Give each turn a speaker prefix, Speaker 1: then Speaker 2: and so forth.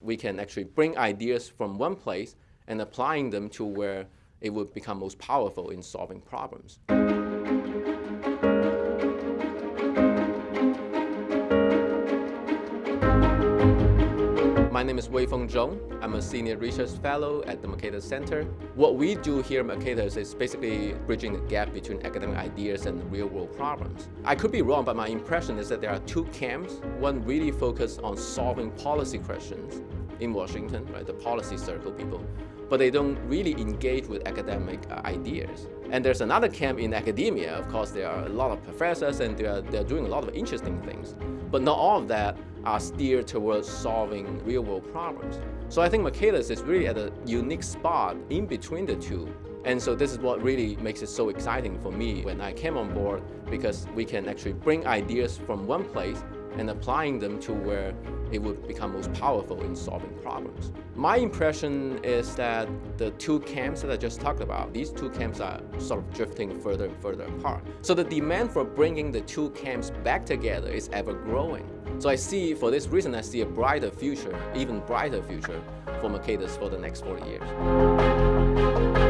Speaker 1: We can actually bring ideas from one place and applying them to where it would become most powerful in solving problems. My name is Weifeng Zhong. I'm a Senior Research Fellow at the Mercatus Center. What we do here at Mercatus is basically bridging the gap between academic ideas and real-world problems. I could be wrong, but my impression is that there are two camps. One really focused on solving policy questions in Washington, right, the policy circle people, but they don't really engage with academic uh, ideas. And there's another camp in academia, of course, there are a lot of professors and they're, they're doing a lot of interesting things, but not all of that are steered towards solving real-world problems. So I think Mercatus is really at a unique spot in between the two. And so this is what really makes it so exciting for me when I came on board because we can actually bring ideas from one place and applying them to where it would become most powerful in solving problems. My impression is that the two camps that I just talked about, these two camps are sort of drifting further and further apart. So the demand for bringing the two camps back together is ever growing. So I see, for this reason, I see a brighter future, even brighter future for Mercatus for the next 40 years.